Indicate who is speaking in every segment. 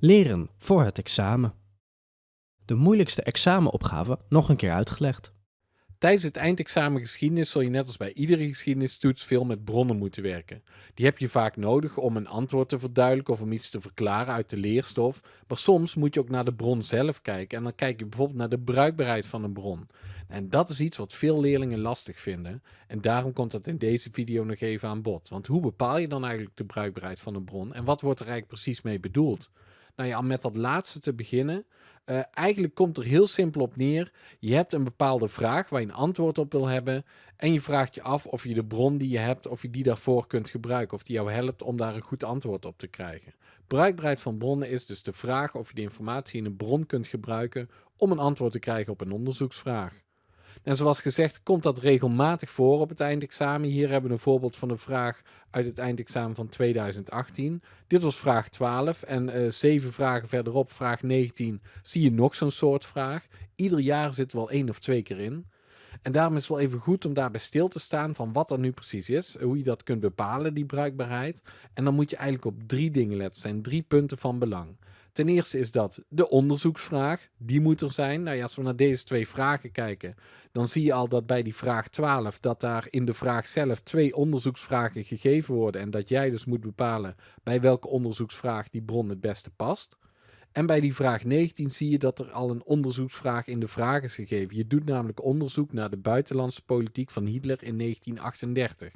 Speaker 1: Leren voor het examen. De moeilijkste examenopgave nog een keer uitgelegd.
Speaker 2: Tijdens het eindexamen geschiedenis zul je net als bij iedere geschiedenistoets veel met bronnen moeten werken. Die heb je vaak nodig om een antwoord te verduidelijken of om iets te verklaren uit de leerstof. Maar soms moet je ook naar de bron zelf kijken en dan kijk je bijvoorbeeld naar de bruikbaarheid van een bron. En dat is iets wat veel leerlingen lastig vinden en daarom komt dat in deze video nog even aan bod. Want hoe bepaal je dan eigenlijk de bruikbaarheid van een bron en wat wordt er eigenlijk precies mee bedoeld? Nou ja, om met dat laatste te beginnen. Uh, eigenlijk komt er heel simpel op neer. Je hebt een bepaalde vraag waar je een antwoord op wil hebben. En je vraagt je af of je de bron die je hebt, of je die daarvoor kunt gebruiken. Of die jou helpt om daar een goed antwoord op te krijgen. Bruikbaarheid van bronnen is dus de vraag of je de informatie in een bron kunt gebruiken om een antwoord te krijgen op een onderzoeksvraag. En zoals gezegd komt dat regelmatig voor op het eindexamen. Hier hebben we een voorbeeld van een vraag uit het eindexamen van 2018. Dit was vraag 12 en uh, zeven vragen verderop, vraag 19, zie je nog zo'n soort vraag. Ieder jaar zit wel één of twee keer in. En daarom is het wel even goed om daarbij stil te staan van wat er nu precies is, hoe je dat kunt bepalen, die bruikbaarheid. En dan moet je eigenlijk op drie dingen letten, zijn drie punten van belang. Ten eerste is dat de onderzoeksvraag, die moet er zijn. Nou ja, als we naar deze twee vragen kijken, dan zie je al dat bij die vraag 12, dat daar in de vraag zelf twee onderzoeksvragen gegeven worden en dat jij dus moet bepalen bij welke onderzoeksvraag die bron het beste past. En bij die vraag 19 zie je dat er al een onderzoeksvraag in de vraag is gegeven. Je doet namelijk onderzoek naar de buitenlandse politiek van Hitler in 1938.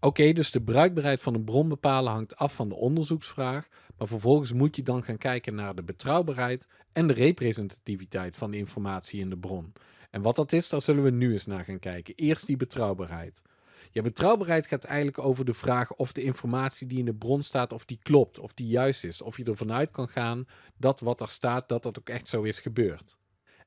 Speaker 2: Oké, dus de bruikbaarheid van een bron bepalen hangt af van de onderzoeksvraag, maar vervolgens moet je dan gaan kijken naar de betrouwbaarheid en de representativiteit van de informatie in de bron. En wat dat is, daar zullen we nu eens naar gaan kijken. Eerst die betrouwbaarheid. Ja, betrouwbaarheid gaat eigenlijk over de vraag of de informatie die in de bron staat, of die klopt, of die juist is. Of je ervan uit kan gaan dat wat er staat, dat dat ook echt zo is gebeurd.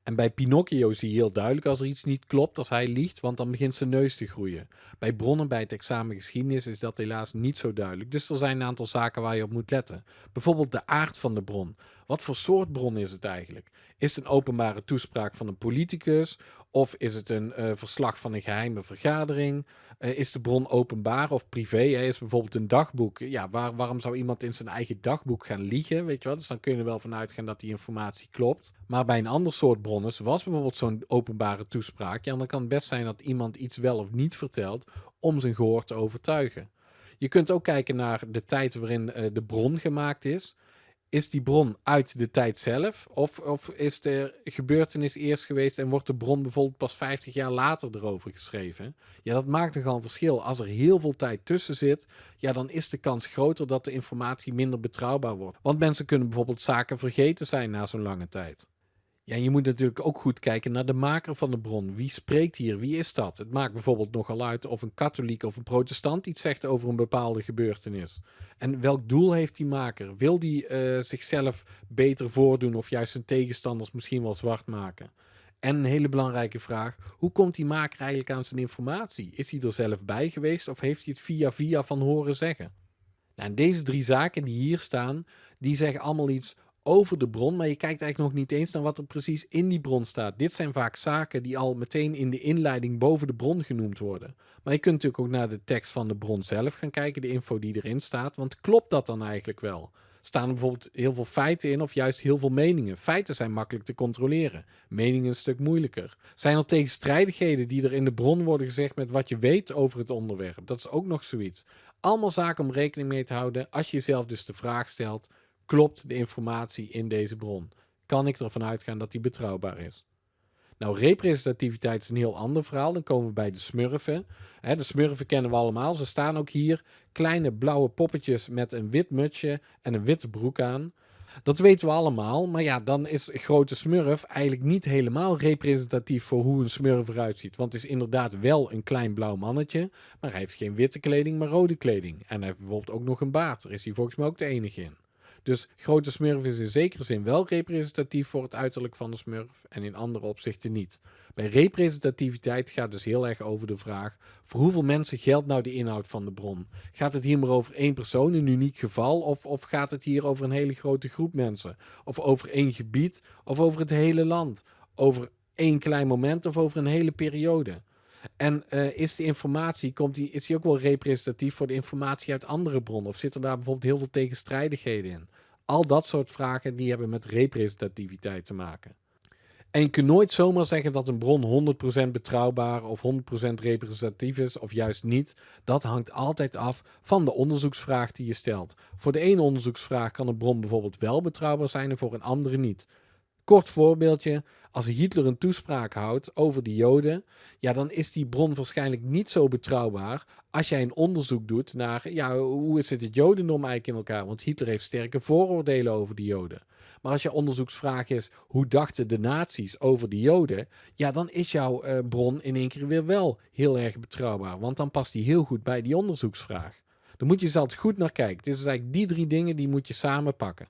Speaker 2: En bij Pinocchio zie je heel duidelijk als er iets niet klopt, als hij liegt, want dan begint zijn neus te groeien. Bij bronnen bij het examen geschiedenis is dat helaas niet zo duidelijk. Dus er zijn een aantal zaken waar je op moet letten. Bijvoorbeeld de aard van de bron. Wat voor soort bron is het eigenlijk? Is het een openbare toespraak van een politicus? Of is het een uh, verslag van een geheime vergadering? Uh, is de bron openbaar of privé? Is bijvoorbeeld een dagboek? Ja, waar, waarom zou iemand in zijn eigen dagboek gaan liegen? Weet je wel? Dus dan kun je er wel van uitgaan dat die informatie klopt. Maar bij een ander soort bronnen, zoals bijvoorbeeld zo'n openbare toespraak, ja, dan kan het best zijn dat iemand iets wel of niet vertelt om zijn gehoor te overtuigen. Je kunt ook kijken naar de tijd waarin uh, de bron gemaakt is is die bron uit de tijd zelf? Of, of is de gebeurtenis eerst geweest en wordt de bron bijvoorbeeld pas 50 jaar later erover geschreven? Ja, dat maakt nogal een verschil. Als er heel veel tijd tussen zit, ja, dan is de kans groter dat de informatie minder betrouwbaar wordt. Want mensen kunnen bijvoorbeeld zaken vergeten zijn na zo'n lange tijd. Ja, je moet natuurlijk ook goed kijken naar de maker van de bron. Wie spreekt hier? Wie is dat? Het maakt bijvoorbeeld nogal uit of een katholiek of een protestant iets zegt over een bepaalde gebeurtenis. En welk doel heeft die maker? Wil die uh, zichzelf beter voordoen of juist zijn tegenstanders misschien wel zwart maken? En een hele belangrijke vraag, hoe komt die maker eigenlijk aan zijn informatie? Is hij er zelf bij geweest of heeft hij het via via van horen zeggen? Nou, deze drie zaken die hier staan, die zeggen allemaal iets over de bron, maar je kijkt eigenlijk nog niet eens naar wat er precies in die bron staat. Dit zijn vaak zaken die al meteen in de inleiding boven de bron genoemd worden. Maar je kunt natuurlijk ook naar de tekst van de bron zelf gaan kijken, de info die erin staat, want klopt dat dan eigenlijk wel? Staan er bijvoorbeeld heel veel feiten in of juist heel veel meningen? Feiten zijn makkelijk te controleren, meningen een stuk moeilijker. Zijn er tegenstrijdigheden die er in de bron worden gezegd met wat je weet over het onderwerp? Dat is ook nog zoiets. Allemaal zaken om rekening mee te houden als je jezelf dus de vraag stelt, klopt de informatie in deze bron? Kan ik ervan uitgaan dat die betrouwbaar is? Nou, representativiteit is een heel ander verhaal. Dan komen we bij de smurfen. de smurfen kennen we allemaal. Ze staan ook hier. Kleine blauwe poppetjes met een wit mutsje en een witte broek aan. Dat weten we allemaal, maar ja, dan is grote smurf eigenlijk niet helemaal representatief voor hoe een smurf eruit ziet. Want het is inderdaad wel een klein blauw mannetje, maar hij heeft geen witte kleding, maar rode kleding. En hij heeft bijvoorbeeld ook nog een baard. Daar is hij volgens mij ook de enige in. Dus grote smurf is in zekere zin wel representatief voor het uiterlijk van de smurf en in andere opzichten niet. Bij representativiteit gaat dus heel erg over de vraag voor hoeveel mensen geldt nou de inhoud van de bron? Gaat het hier maar over één persoon, een uniek geval of, of gaat het hier over een hele grote groep mensen? Of over één gebied of over het hele land? Over één klein moment of over een hele periode? En uh, is die informatie, komt die, is die ook wel representatief voor de informatie uit andere bronnen? Of zitten daar bijvoorbeeld heel veel tegenstrijdigheden in? Al dat soort vragen die hebben met representativiteit te maken. En je kunt nooit zomaar zeggen dat een bron 100% betrouwbaar of 100% representatief is of juist niet. Dat hangt altijd af van de onderzoeksvraag die je stelt. Voor de ene onderzoeksvraag kan een bron bijvoorbeeld wel betrouwbaar zijn en voor een andere niet. Kort voorbeeldje, als Hitler een toespraak houdt over de Joden, ja, dan is die bron waarschijnlijk niet zo betrouwbaar als jij een onderzoek doet naar, ja, hoe is het het Jodendom eigenlijk in elkaar? Want Hitler heeft sterke vooroordelen over de Joden. Maar als je onderzoeksvraag is, hoe dachten de nazi's over de Joden? Ja, dan is jouw uh, bron in één keer weer wel heel erg betrouwbaar, want dan past die heel goed bij die onderzoeksvraag. Dan moet je altijd goed naar kijken. Dus eigenlijk die drie dingen die moet je samen pakken.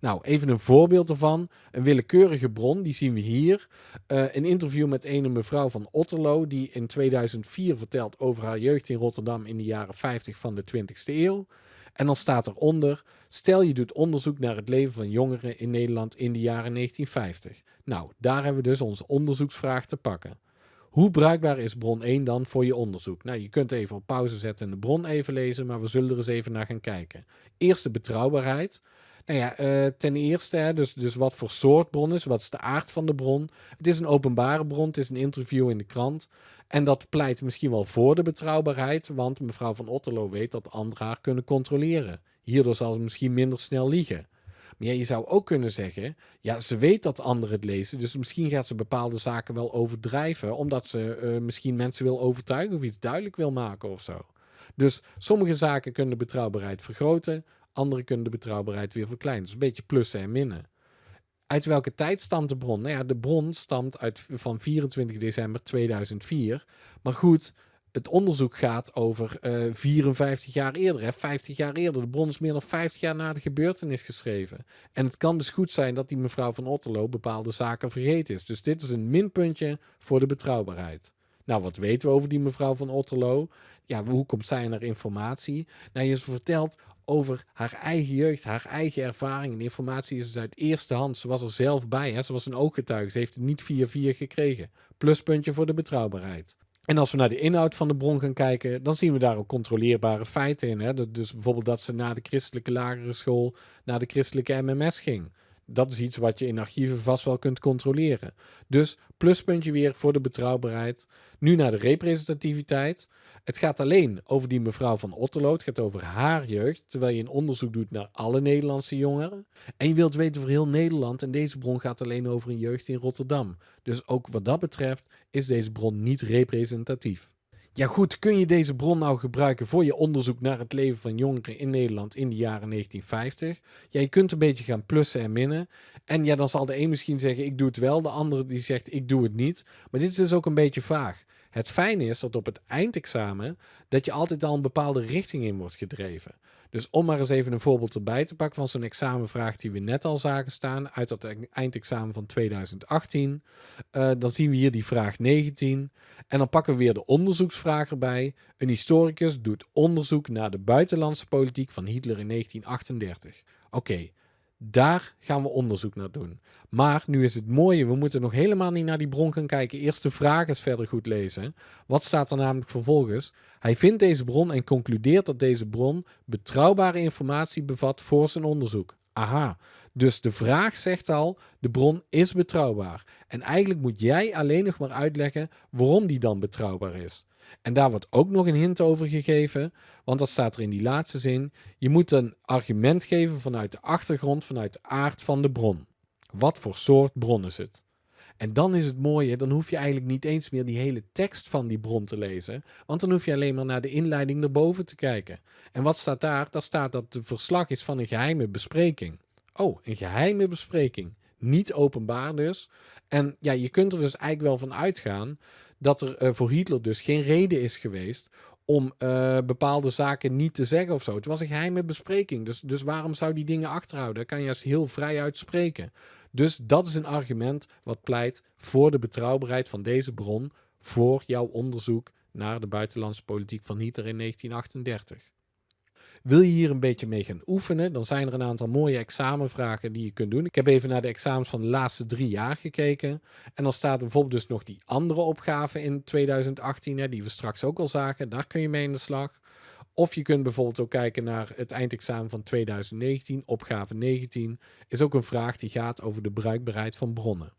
Speaker 2: Nou, even een voorbeeld ervan. Een willekeurige bron, die zien we hier. Uh, een interview met een mevrouw van Otterlo, die in 2004 vertelt over haar jeugd in Rotterdam in de jaren 50 van de 20ste eeuw. En dan staat eronder, stel je doet onderzoek naar het leven van jongeren in Nederland in de jaren 1950. Nou, daar hebben we dus onze onderzoeksvraag te pakken. Hoe bruikbaar is bron 1 dan voor je onderzoek? Nou, je kunt even op pauze zetten en de bron even lezen, maar we zullen er eens even naar gaan kijken. Eerst de betrouwbaarheid. Nou ja, uh, ten eerste, hè, dus, dus wat voor soort bron is, wat is de aard van de bron. Het is een openbare bron, het is een interview in de krant. En dat pleit misschien wel voor de betrouwbaarheid, want mevrouw van Otterlo weet dat anderen haar kunnen controleren. Hierdoor zal ze misschien minder snel liegen. Maar je zou ook kunnen zeggen, ja, ze weet dat anderen het lezen, dus misschien gaat ze bepaalde zaken wel overdrijven, omdat ze uh, misschien mensen wil overtuigen of iets duidelijk wil maken of zo. Dus sommige zaken kunnen de betrouwbaarheid vergroten, andere kunnen de betrouwbaarheid weer verkleinen. Dus een beetje plussen en minnen. Uit welke tijd stamt de bron? Nou ja, de bron stamt uit, van 24 december 2004. Maar goed, het onderzoek gaat over uh, eh, 54 jaar eerder, hè, 50 jaar eerder. De bron is meer dan 50 jaar na de gebeurtenis geschreven. En het kan dus goed zijn dat die mevrouw van Otterlo bepaalde zaken vergeten is. Dus dit is een minpuntje voor de betrouwbaarheid. Nou, wat weten we over die mevrouw van Otterlo? Ja, hoe komt zij naar informatie? Nou, je vertelt over haar eigen jeugd, haar eigen ervaring. En informatie is dus uit eerste hand. Ze was er zelf bij. Hè? Ze was een ooggetuige. Ze heeft het niet 4-4 gekregen. Pluspuntje voor de betrouwbaarheid. En als we naar de inhoud van de bron gaan kijken, dan zien we daar ook controleerbare feiten in. Hè? Dus bijvoorbeeld dat ze na de christelijke lagere school naar de christelijke MMS ging dat is iets wat je in archieven vast wel kunt controleren. Dus pluspuntje weer voor de betrouwbaarheid. Nu naar de representativiteit. Het gaat alleen over die mevrouw van Otterlo. Het gaat over haar jeugd, terwijl je een onderzoek doet naar alle Nederlandse jongeren. En je wilt weten voor heel Nederland en deze bron gaat alleen over een jeugd in Rotterdam. Dus ook wat dat betreft is deze bron niet representatief. Ja goed, kun je deze bron nou gebruiken voor je onderzoek naar het leven van jongeren in Nederland in de jaren 1950? Ja, je kunt een beetje gaan plussen en minnen. En ja, dan zal de een misschien zeggen ik doe het wel, de andere die zegt ik doe het niet. Maar dit is dus ook een beetje vaag. Het fijne is dat op het eindexamen dat je altijd al een bepaalde richting in wordt gedreven. Dus om maar eens even een voorbeeld erbij te pakken van zo'n examenvraag die we net al zagen staan uit dat eindexamen van 2018. Uh, dan zien we hier die vraag 19. En dan pakken we weer de onderzoeksvraag erbij. Een historicus doet onderzoek naar de buitenlandse politiek van Hitler in 1938. Oké, daar gaan we onderzoek naar doen. Maar nu is het mooie, we moeten nog helemaal niet naar die bron gaan kijken. Eerst de vraag eens verder goed lezen. Wat staat er namelijk vervolgens? Hij vindt deze bron en concludeert dat deze bron betrouwbare informatie bevat voor zijn onderzoek. Aha, dus de vraag zegt al, de bron is betrouwbaar. En eigenlijk moet jij alleen nog maar uitleggen waarom die dan betrouwbaar is. En daar wordt ook nog een hint over gegeven, want dat staat er in die laatste zin. Je moet een argument geven vanuit de achtergrond, vanuit de aard van de bron. Wat voor soort bron is het? En dan is het mooie, dan hoef je eigenlijk niet eens meer die hele tekst van die bron te lezen, want dan hoef je alleen maar naar de inleiding erboven te kijken. En wat staat daar? Daar staat dat het verslag is van een geheime bespreking. Oh, een geheime bespreking. Niet openbaar dus. En ja, je kunt er dus eigenlijk wel van uitgaan dat er uh, voor Hitler dus geen reden is geweest om uh, bepaalde zaken niet te zeggen of zo. Het was een geheime bespreking, dus, dus waarom zou die dingen achterhouden? Dat kan je juist heel vrij uitspreken. Dus dat is een argument wat pleit voor de betrouwbaarheid van deze bron voor jouw onderzoek naar de buitenlandse politiek van Hitler in 1938. Wil je hier een beetje mee gaan oefenen, dan zijn er een aantal mooie examenvragen die je kunt doen. Ik heb even naar de examens van de laatste drie jaar gekeken. En dan staat bijvoorbeeld dus nog die andere opgave in 2018, die we straks ook al zagen. Daar kun je mee in de slag. Of je kunt bijvoorbeeld ook kijken naar het eindexamen van 2019, opgave 19. Is ook een vraag die gaat over de bruikbaarheid van bronnen.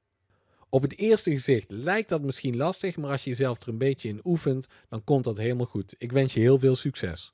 Speaker 2: Op het eerste gezicht lijkt dat misschien lastig, maar als je jezelf er een beetje in oefent, dan komt dat helemaal goed. Ik wens je heel veel succes.